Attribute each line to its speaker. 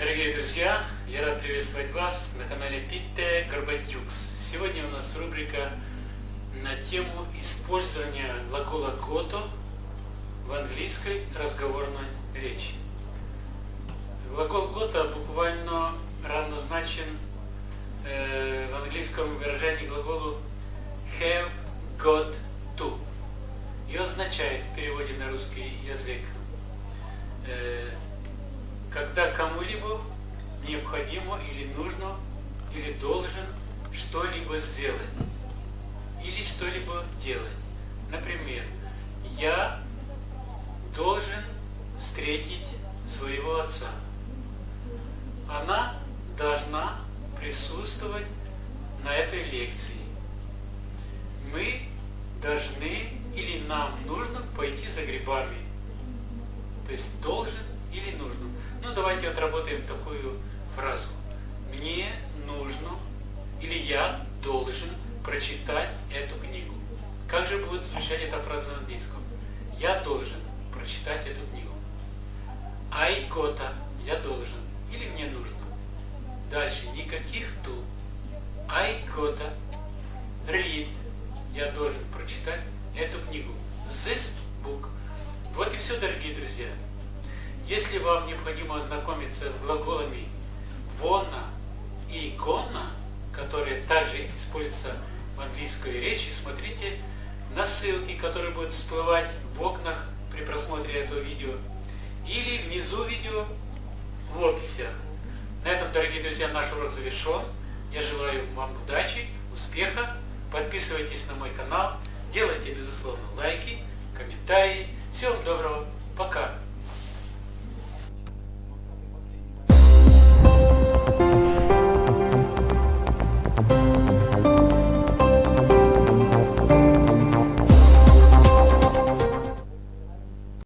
Speaker 1: Дорогие друзья, я рад приветствовать вас на канале Питте Горбатюкс. Сегодня у нас рубрика на тему использования глагола «гото» в английской разговорной речи. Глагол «гото» буквально равнозначен э, в английском выражении глаголу have got to и означает в переводе на русский язык э, когда кому-либо необходимо или нужно, или должен что-либо сделать, или что-либо делать. Например, я должен встретить своего отца. Она должна присутствовать на этой лекции. Мы должны или нам нужно пойти за грибами. То есть должен или нужно. Ну, давайте отработаем такую фразу. Мне нужно или я должен прочитать эту книгу. Как же будет звучать эта фраза на английском? Я должен прочитать эту книгу. I gotta, я должен. Или мне нужно. Дальше никаких ту. Gotta read, я должен прочитать эту книгу. This book. Вот и все, дорогие друзья. Если вам необходимо ознакомиться с глаголами «вона» и «гonna», которые также используются в английской речи, смотрите на ссылки, которые будут всплывать в окнах при просмотре этого видео, или внизу видео в описях. На этом, дорогие друзья, наш урок завершен. Я желаю вам удачи, успеха. Подписывайтесь на мой канал, делайте, безусловно, лайки, комментарии. Всего вам доброго. Пока.